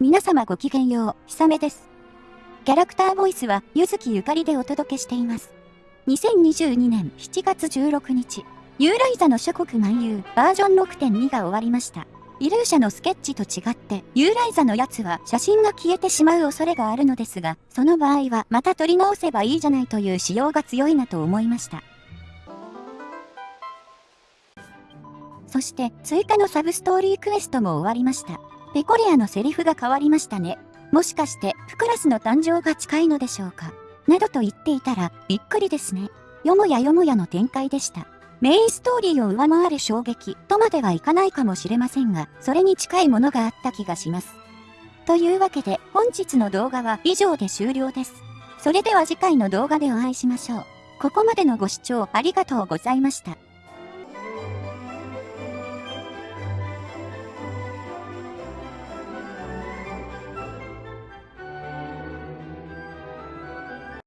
皆様ごきげんよう、ひさめです。キャラクターボイスは、ゆずきゆかりでお届けしています。2022年7月16日、ユーライザの諸国漫遊バージョン6.2が終わりました。イルーシャのスケッチと違って、ユーライザのやつは写真が消えてしまう恐れがあるのですが、その場合はまた撮り直せばいいじゃないという仕様が強いなと思いました。そして追加のサブストーリークエストも終わりました。ペコリアのセリフが変わりましたね。もしかしてフクラスの誕生が近いのでしょうか？などと言っていたらびっくりですね。よもやよもやの展開でした。メインストーリーを上回る衝撃とまではいかないかもしれませんが、それに近いものがあった気がします。というわけで本日の動画は以上で終了です。それでは次回の動画でお会いしましょう。ここまでのご視聴ありがとうございました。